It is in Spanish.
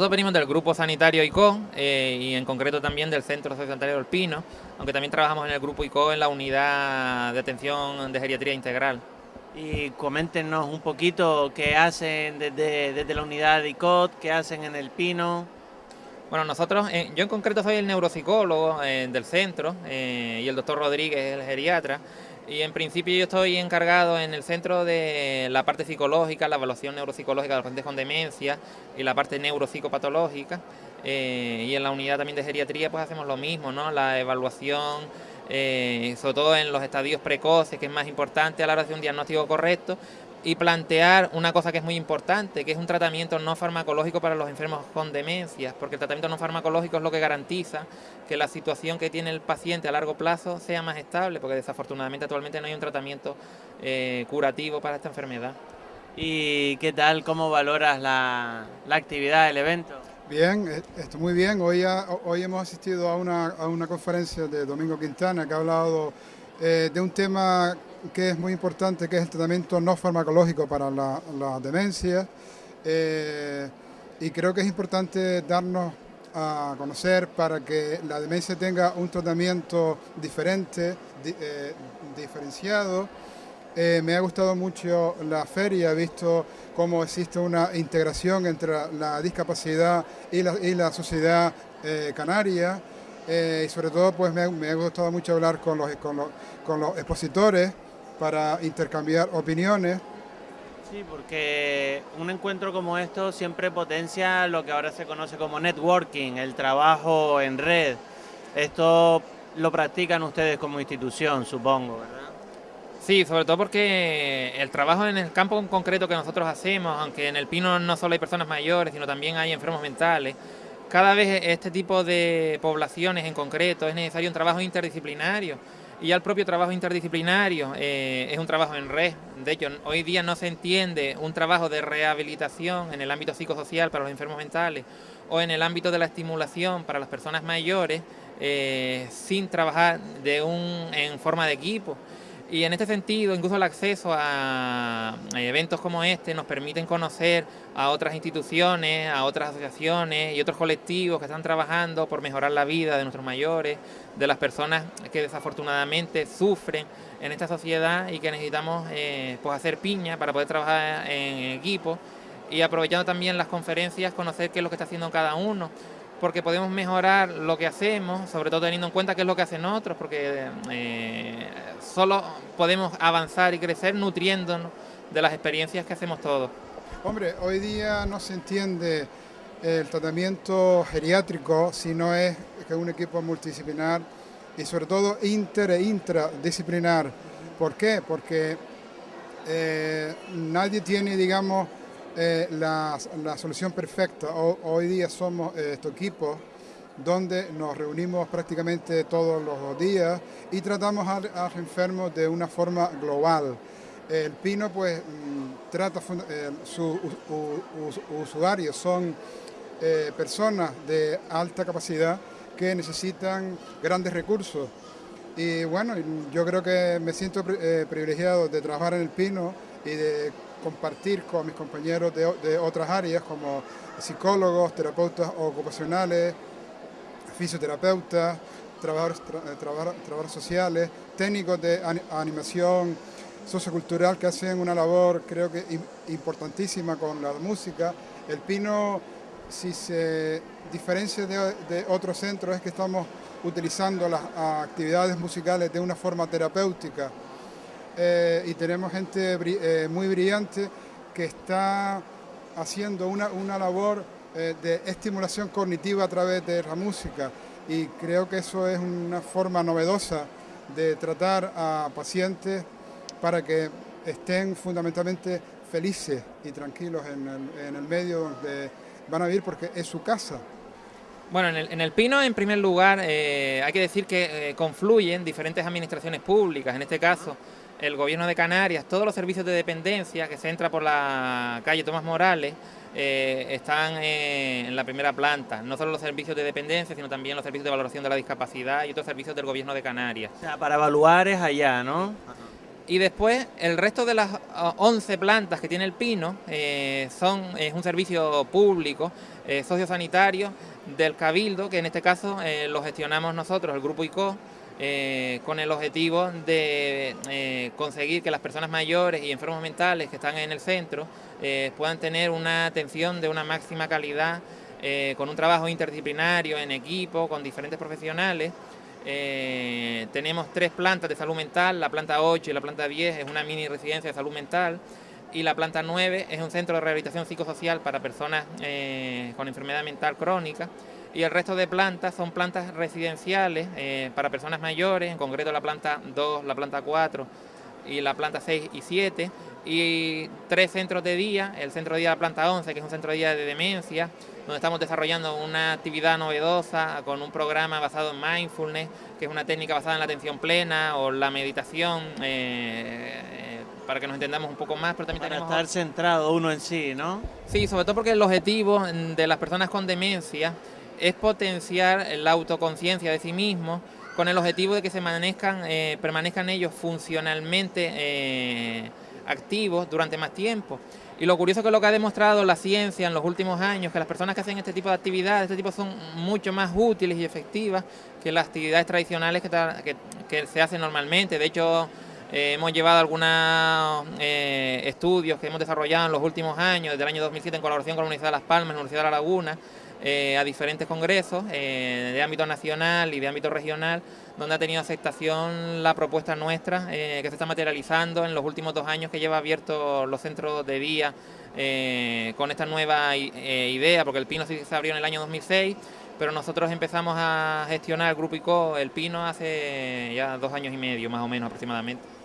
nosotros venimos del grupo sanitario ICO eh, y en concreto también del Centro Sociosanitario del Pino, aunque también trabajamos en el grupo ICO en la unidad de atención de geriatría integral. Y coméntenos un poquito qué hacen desde, desde la unidad de ICOT, qué hacen en el Pino. Bueno, nosotros, eh, yo en concreto soy el neuropsicólogo eh, del centro y el doctor Rodríguez es el geriatra. Y en principio yo estoy encargado en el centro de la parte psicológica, la evaluación neuropsicológica de los pacientes con demencia y la parte neuropsicopatológica. Eh, y en la unidad también de geriatría pues hacemos lo mismo, ¿no? La evaluación, eh, sobre todo en los estadios precoces, que es más importante a la hora de un diagnóstico correcto, y plantear una cosa que es muy importante, que es un tratamiento no farmacológico para los enfermos con demencias, porque el tratamiento no farmacológico es lo que garantiza que la situación que tiene el paciente a largo plazo sea más estable, porque desafortunadamente actualmente no hay un tratamiento eh, curativo para esta enfermedad. ¿Y qué tal, cómo valoras la, actividad del evento? Bien, eh, esto muy bien. Hoy, hoy hemos asistido a una, a una conferencia de Domingo Quintana que ha hablado eh, de un tema que es muy importante, que es el tratamiento no farmacológico para la, demencia. Eh, y creo que es importante darnos a conocer para que la demencia tenga un tratamiento diferente, eh, diferenciado. me ha gustado mucho la feria, he visto cómo existe una integración entre la discapacidad y la, y la sociedad canaria. Eh, y sobre todo pues me, ha gustado mucho hablar con los, con los, expositores para intercambiar opiniones. Sí, porque un encuentro como esto siempre potencia lo que ahora se conoce como networking, el trabajo en red. Esto lo practican ustedes como institución, supongo, ¿verdad? Sí, sobre todo porque el trabajo en el campo en concreto que nosotros hacemos, aunque en el Pino no solo hay personas mayores, sino también hay enfermos mentales, cada vez este tipo de poblaciones en concreto es necesario un trabajo interdisciplinario y ya el propio trabajo interdisciplinario eh, es un trabajo en red. De hecho, hoy día no se entiende un trabajo de rehabilitación en el ámbito psicosocial para los enfermos mentales o en el ámbito de la estimulación para las personas mayores eh, sin trabajar de un, en forma de equipo. Y en este sentido, incluso el acceso a eventos como este nos permiten conocer a otras instituciones, a otras asociaciones y otros colectivos que están trabajando por mejorar la vida de nuestros mayores, de las personas que desafortunadamente sufren en esta sociedad y que necesitamos eh, pues hacer piña para poder trabajar en equipo. Y aprovechando también las conferencias, conocer qué es lo que está haciendo cada uno porque podemos mejorar lo que hacemos, sobre todo teniendo en cuenta qué es lo que hacen otros, porque eh, solo podemos avanzar y crecer nutriéndonos de las experiencias que hacemos todos. Hombre, hoy día no se entiende el tratamiento geriátrico si no es que un equipo multidisciplinar y sobre todo inter e intradisciplinar. ¿Por qué? Porque eh, nadie tiene, digamos, eh, la, solución perfecta. hoy día somos eh, estos equipos donde nos reunimos prácticamente todos los días y tratamos a, los enfermos de una forma global. El Pino pues mm, trata, eh, sus usuarios son personas de alta capacidad que necesitan grandes recursos. Y bueno, yo creo que me siento privilegiado de trabajar en el Pino y de compartir con mis compañeros de, otras áreas como psicólogos, terapeutas ocupacionales, fisioterapeutas, trabajadores, eh, sociales, técnicos de animación sociocultural que hacen una labor creo que importantísima con la música. El Pino, si se diferencia de, otros centros, es que estamos utilizando las actividades musicales de una forma terapéutica eh, y tenemos gente eh, muy brillante que está haciendo una, una labor eh, de estimulación cognitiva a través de la música y creo que eso es una forma novedosa de tratar a pacientes para que estén fundamentalmente felices y tranquilos en el, medio donde van a vivir porque es su casa. Bueno, en el, en el, Pino, en primer lugar, hay que decir que confluyen diferentes administraciones públicas, en este caso el gobierno de Canarias, todos los servicios de dependencia que se entra por la calle Tomás Morales, eh, están eh, en la primera planta, no solo los servicios de dependencia, sino también los servicios de valoración de la discapacidad y otros servicios del gobierno de Canarias. O sea, para evaluar es allá, ¿no? Y después, el resto de las 11 plantas que tiene el Pino eh, son, es un servicio público, sociosanitario, del Cabildo, que en este caso lo gestionamos nosotros, el Grupo ICO, con el objetivo de conseguir que las personas mayores y enfermos mentales que están en el centro puedan tener una atención de una máxima calidad, con un trabajo interdisciplinario en equipo, con diferentes profesionales, eh, tenemos tres plantas de salud mental, la planta 8 y la planta 10 es una mini residencia de salud mental y la planta 9 es un centro de rehabilitación psicosocial para personas eh, con enfermedad mental crónica y el resto de plantas son plantas residenciales eh, para personas mayores, en concreto la planta 2, la planta 4 y la planta 6 y 7 y tres centros de día, el centro de día de la planta 11 que es un centro de día de demencia, donde estamos desarrollando una actividad novedosa con un programa basado en mindfulness, que es una técnica basada en la atención plena o la meditación, eh, eh, para que nos entendamos un poco más. Pero también para estar centrado uno en sí, ¿no? Sí, sobre todo porque el objetivo de las personas con demencia es potenciar la autoconciencia de sí mismos con el objetivo de que se permanezcan, eh, permanezcan ellos funcionalmente activos durante más tiempo. Y lo curioso que lo que ha demostrado la ciencia en los últimos años, que las personas que hacen este tipo de actividades, este tipo son mucho más útiles y efectivas que las actividades tradicionales que, se hacen normalmente. De hecho, eh, hemos llevado algunos eh, estudios que hemos desarrollado en los últimos años, desde el año 2007 en colaboración con la Universidad de Las Palmas, la Universidad de La Laguna, eh, a diferentes congresos eh, de ámbito nacional y de ámbito regional, donde ha tenido aceptación la propuesta nuestra, eh, que se está materializando en los últimos dos años que lleva abiertos los centros de día con esta nueva idea, porque el Pino se abrió en el año 2006, pero nosotros empezamos a gestionar el Grupo ICO, el Pino, hace ya dos años y medio más o menos aproximadamente.